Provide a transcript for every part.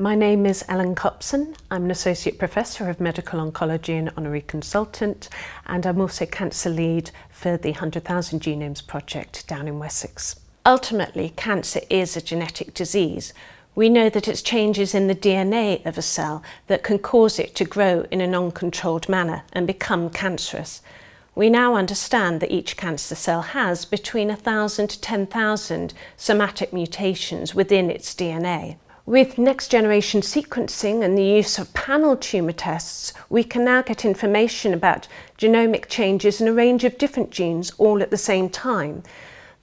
My name is Ellen Copson. I'm an Associate Professor of Medical Oncology and Honorary Consultant, and I'm also Cancer Lead for the 100,000 Genomes Project down in Wessex. Ultimately, cancer is a genetic disease. We know that it's changes in the DNA of a cell that can cause it to grow in an uncontrolled manner and become cancerous. We now understand that each cancer cell has between 1,000 to 10,000 somatic mutations within its DNA. With next generation sequencing and the use of panel tumour tests, we can now get information about genomic changes in a range of different genes all at the same time.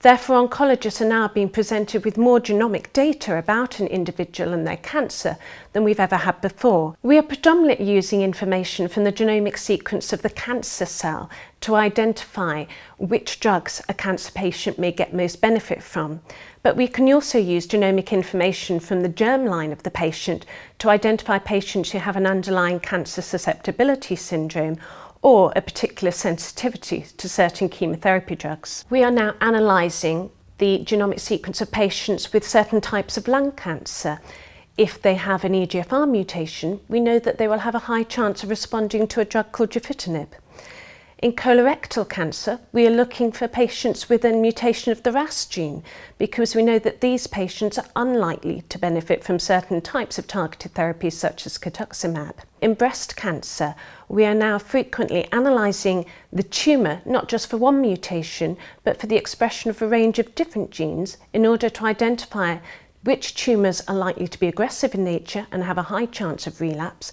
Therefore, oncologists are now being presented with more genomic data about an individual and their cancer than we've ever had before. We are predominantly using information from the genomic sequence of the cancer cell to identify which drugs a cancer patient may get most benefit from. But we can also use genomic information from the germline of the patient to identify patients who have an underlying cancer susceptibility syndrome or a particular sensitivity to certain chemotherapy drugs. We are now analysing the genomic sequence of patients with certain types of lung cancer. If they have an EGFR mutation, we know that they will have a high chance of responding to a drug called gefitinib. In colorectal cancer, we are looking for patients with a mutation of the RAS gene because we know that these patients are unlikely to benefit from certain types of targeted therapies such as cetuximab. In breast cancer, we are now frequently analysing the tumour not just for one mutation but for the expression of a range of different genes in order to identify which tumours are likely to be aggressive in nature and have a high chance of relapse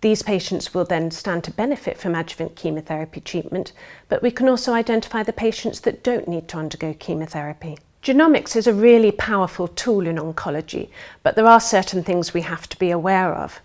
these patients will then stand to benefit from adjuvant chemotherapy treatment, but we can also identify the patients that don't need to undergo chemotherapy. Genomics is a really powerful tool in oncology, but there are certain things we have to be aware of.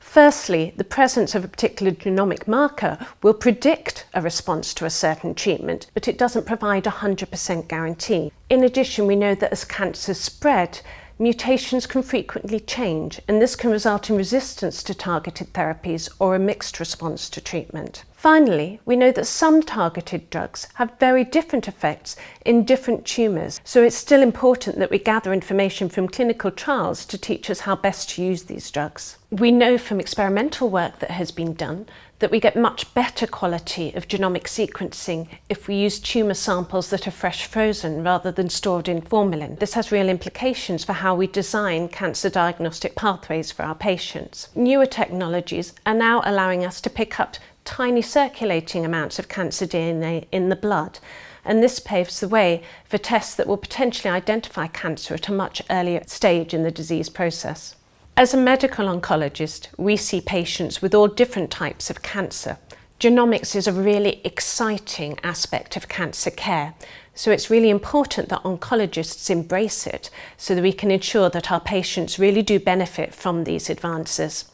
Firstly, the presence of a particular genomic marker will predict a response to a certain treatment, but it doesn't provide a 100% guarantee. In addition, we know that as cancers spread, Mutations can frequently change and this can result in resistance to targeted therapies or a mixed response to treatment. Finally, we know that some targeted drugs have very different effects in different tumours, so it's still important that we gather information from clinical trials to teach us how best to use these drugs. We know from experimental work that has been done that we get much better quality of genomic sequencing if we use tumour samples that are fresh frozen rather than stored in formalin. This has real implications for how we design cancer diagnostic pathways for our patients. Newer technologies are now allowing us to pick up tiny circulating amounts of cancer DNA in the blood and this paves the way for tests that will potentially identify cancer at a much earlier stage in the disease process. As a medical oncologist, we see patients with all different types of cancer. Genomics is a really exciting aspect of cancer care, so it's really important that oncologists embrace it so that we can ensure that our patients really do benefit from these advances.